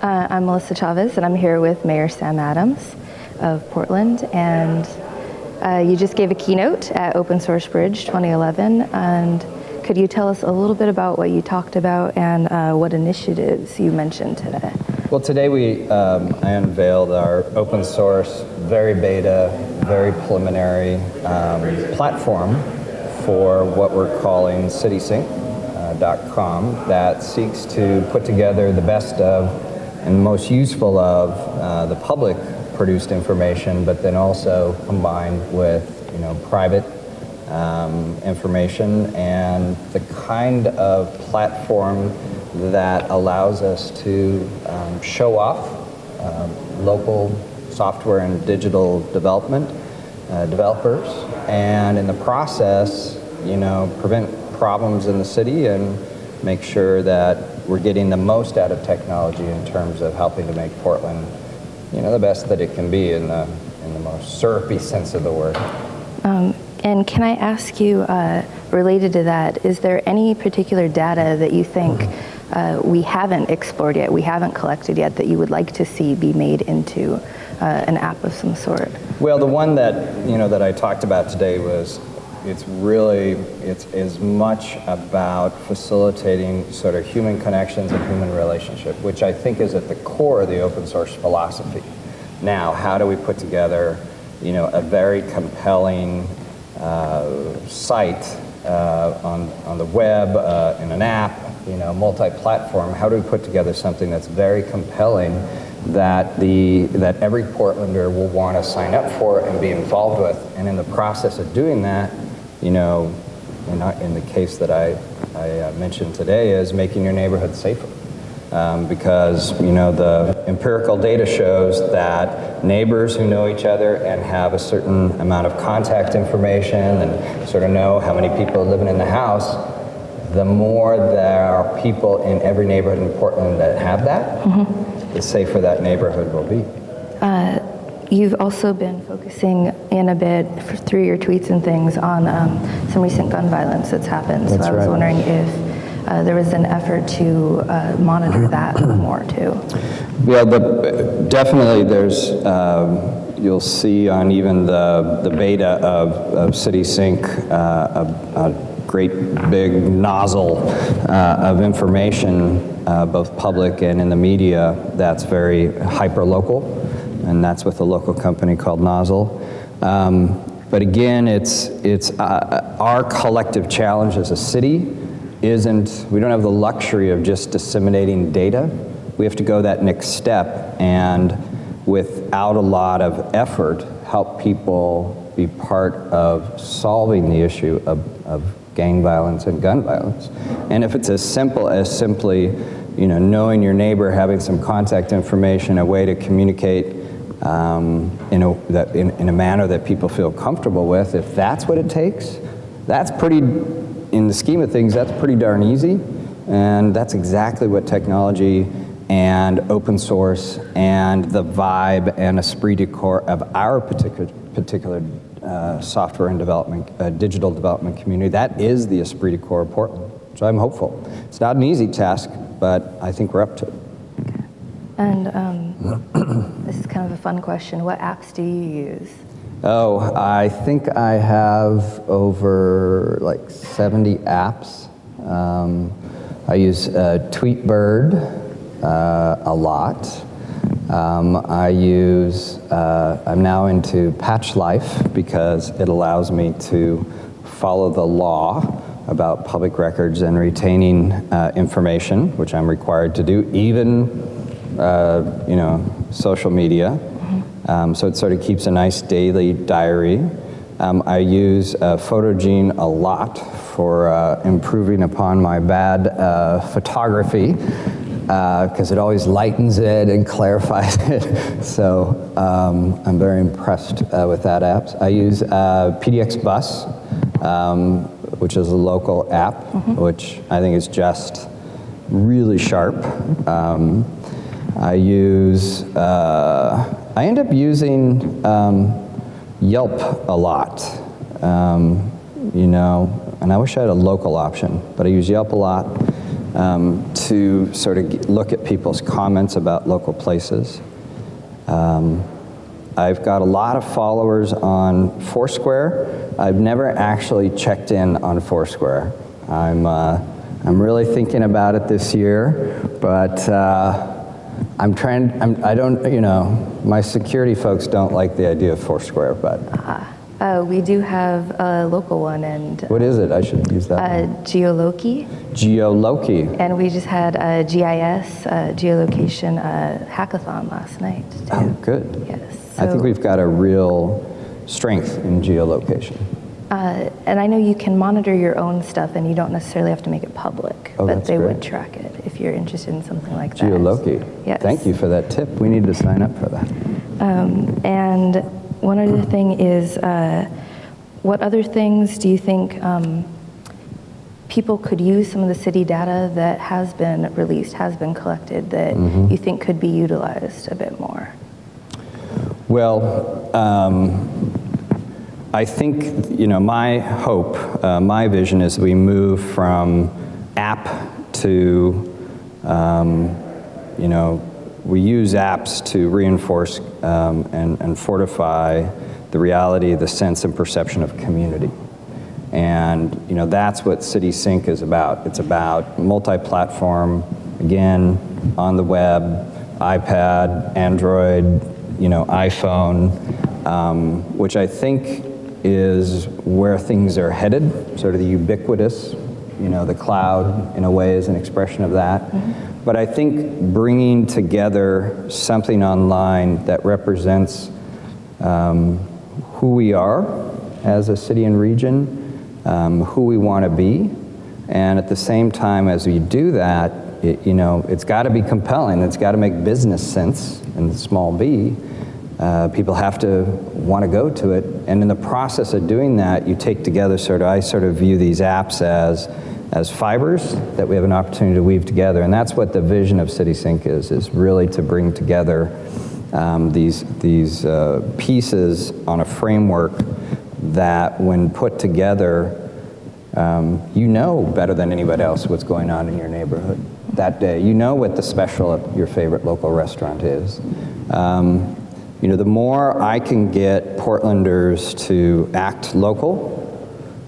Uh, I'm Melissa Chavez, and I'm here with Mayor Sam Adams of Portland. And uh, you just gave a keynote at Open Source Bridge 2011. And could you tell us a little bit about what you talked about and uh, what initiatives you mentioned today? Well, today we um, I unveiled our open source, very beta, very preliminary um, platform for what we're calling CitySync.com uh, that seeks to put together the best of and most useful of uh, the public produced information, but then also combined with you know private um, information and the kind of platform that allows us to um, show off um, local software and digital development uh, developers and in the process you know prevent problems in the city and make sure that we're getting the most out of technology in terms of helping to make Portland, you know, the best that it can be in the, in the most syrupy sense of the word. Um, and can I ask you, uh, related to that, is there any particular data that you think uh, we haven't explored yet, we haven't collected yet, that you would like to see be made into uh, an app of some sort? Well, the one that, you know, that I talked about today was it's really, it's as much about facilitating sort of human connections and human relationship, which I think is at the core of the open source philosophy. Now, how do we put together, you know, a very compelling uh, site uh, on, on the web, uh, in an app, you know, multi-platform, how do we put together something that's very compelling that the that every Portlander will want to sign up for and be involved with. And in the process of doing that, you know, in, in the case that I, I uh, mentioned today is making your neighborhood safer. Um, because you know the empirical data shows that neighbors who know each other and have a certain amount of contact information and sort of know how many people are living in the house, the more there are people in every neighborhood in Portland that have that, mm -hmm. the safer that neighborhood will be. Uh, You've also been focusing in a bit through your tweets and things on um, some recent gun violence that's happened. That's so I was right. wondering if uh, there was an effort to uh, monitor that more too. Well, the, definitely there's, um, you'll see on even the, the beta of, of CitySync uh, a, a, great big nozzle uh, of information, uh, both public and in the media, that's very hyper-local and that's with a local company called Nozzle. Um, but again, it's, it's uh, our collective challenge as a city isn't, we don't have the luxury of just disseminating data. We have to go that next step and without a lot of effort, help people be part of solving the issue of, of gang violence and gun violence. And if it's as simple as simply you know, knowing your neighbor, having some contact information, a way to communicate um, in, a, that, in, in a manner that people feel comfortable with, if that's what it takes, that's pretty, in the scheme of things, that's pretty darn easy. And that's exactly what technology and open source and the vibe and esprit de corps of our particular, particular uh, software and development, uh, digital development community, that is the esprit de corps of Portland. So I'm hopeful. It's not an easy task, but I think we're up to it. And um, this is kind of a fun question. What apps do you use? Oh, I think I have over like 70 apps. Um, I use uh, Tweetbird uh, a lot. Um, I use, uh, I'm now into Patch Life because it allows me to follow the law about public records and retaining uh, information, which I'm required to do, even uh, you know, social media. Um, so it sort of keeps a nice daily diary. Um, I use uh, Photogene a lot for uh, improving upon my bad uh, photography because uh, it always lightens it and clarifies it. so um, I'm very impressed uh, with that app. I use PDX Bus, um, which is a local app, mm -hmm. which I think is just really sharp. Um, I use, uh, I end up using um, Yelp a lot, um, you know, and I wish I had a local option, but I use Yelp a lot. um, to sort of look at people's comments about local places. Um, I've got a lot of followers on Foursquare. I've never actually checked in on Foursquare. I'm, uh, I'm really thinking about it this year, but uh, I'm trying, I'm, I don't, you know, my security folks don't like the idea of Foursquare, but Uh, we do have a local one and what is it? I should use that. uh, Geoloqi, Geoloqi. and we just had a GIS uh, geolocation uh, hackathon last night too. Oh, good. Yes. I think we've got a real strength in geolocation. Uh, and I know you can monitor your own stuff, and you don't necessarily have to make it public, Oh, but they would track it if you're interested in something like that. Geoloqi. Yes. Thank you for that tip. We need to sign up for that. Um, and one other thing is, uh, what other things do you think um, people could use some of the city data that has been released, has been collected, that Mm-hmm. you think could be utilized a bit more? Well, um, I think, you know, my hope, uh, my vision is we move from app to, um, you know, we use apps to reinforce um, and, and fortify the reality, the sense and perception of community. And, you know, that's what City Sync is about. It's about multi-platform, again, on the web, iPad, Android, you know, iPhone, um, which I think is where things are headed, sort of the ubiquitous, you know, the cloud in a way is an expression of that. But I think bringing together something online that represents um, who we are as a city and region, um, who we want to be, and at the same time as we do that, it, you know, it's got to be compelling. It's got to make business sense in small b. Uh, people have to want to go to it, and in the process of doing that, you take together sort of. I sort of view these apps as as fibers that we have an opportunity to weave together, and that's what the vision of CitySync is: is really to bring together um, these these uh, pieces on a framework that, when put together, um, you know better than anybody else what's going on in your neighborhood that day. You know what the special at your favorite local restaurant is. Um, you know, the more I can get Portlanders to act local,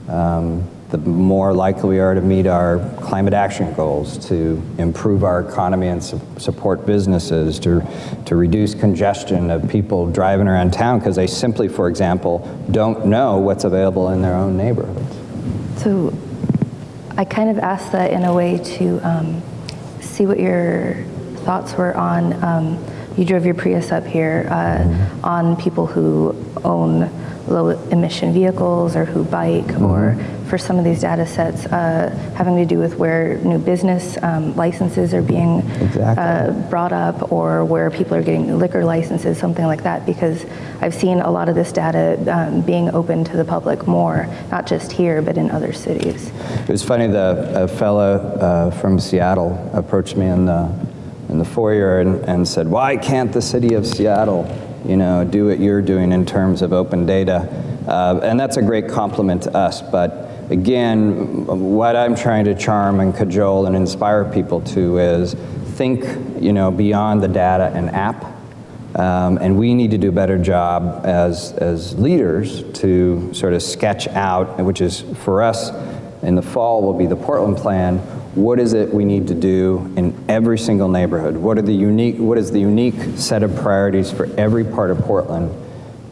um, the more likely we are to meet our climate action goals, to improve our economy and su- support businesses, to, to reduce congestion of people driving around town because they simply, for example, don't know what's available in their own neighborhoods. So I kind of asked that in a way to um, see what your thoughts were on, um, you drove your Prius up here, uh, on people who own low emission vehicles or who bike, or for some of these data sets uh, having to do with where new business um, licenses are being Exactly. uh, brought up or where people are getting liquor licenses, something like that, because I've seen a lot of this data um, being open to the public more, not just here, but in other cities. It was funny, the, a fellow uh, from Seattle approached me in the, in the foyer and, and said, why can't the city of Seattle, you know, do what you're doing in terms of open data? Uh, and that's a great compliment to us, but again, what I'm trying to charm and cajole and inspire people to is think, you know, beyond the data and app. Um, and we need to do a better job as, as leaders to sort of sketch out, which is for us in the fall will be the Portland plan. What is it we need to do in every single neighborhood? What are the unique, what is the unique set of priorities for every part of Portland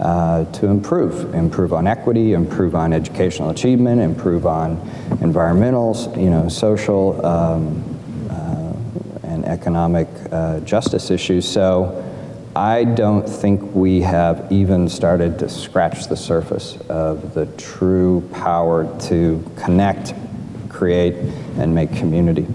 uh, to improve? Improve on equity, improve on educational achievement, improve on environmental, you know, social, um, uh, and economic uh, justice issues. So I don't think we have even started to scratch the surface of the true power to connect, create, and make community.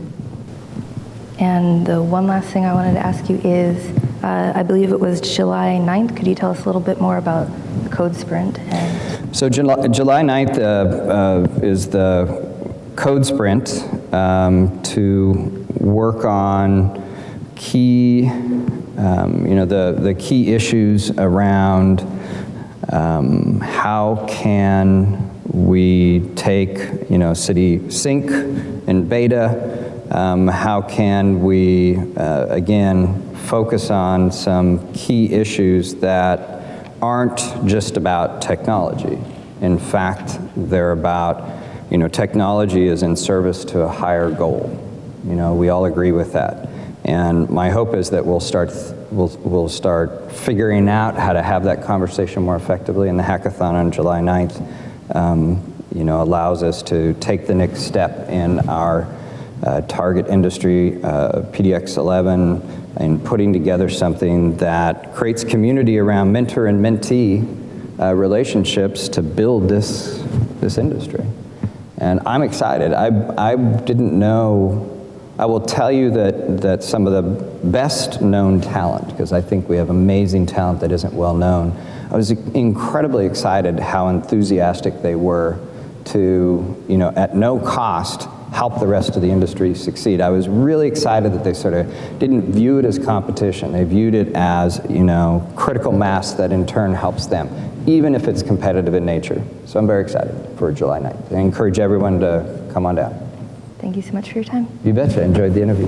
And the one last thing I wanted to ask you is, uh, I believe it was July 9th. Could you tell us a little bit more about the Code Sprint? And So July, July 9th uh, uh, is the code sprint um, to work on key, um, you know, the, the key issues around um, how can we take, you know, City Sync and beta Um, how can we, uh, again, focus on some key issues that aren't just about technology. In fact, they're about, you know, technology is in service to a higher goal. You know, we all agree with that. And my hope is that we'll start, we'll, we'll start figuring out how to have that conversation more effectively. in the hackathon on July 9th, um, you know, allows us to take the next step in our uh, target industry, uh, PDX11, and putting together something that creates community around mentor and mentee uh, relationships to build this, this industry. And I'm excited. I, I didn't know, I will tell you that, that some of the best known talent, because I think we have amazing talent that isn't well known, I was incredibly excited how enthusiastic they were to, you know, at no cost, help the rest of the industry succeed. I was really excited that they sort of didn't view it as competition. They viewed it as, you know, critical mass that in turn helps them, even if it's competitive in nature. So I'm very excited for July 9th. I encourage everyone to come on down. Thank you so much for your time. You betcha. Enjoyed the interview.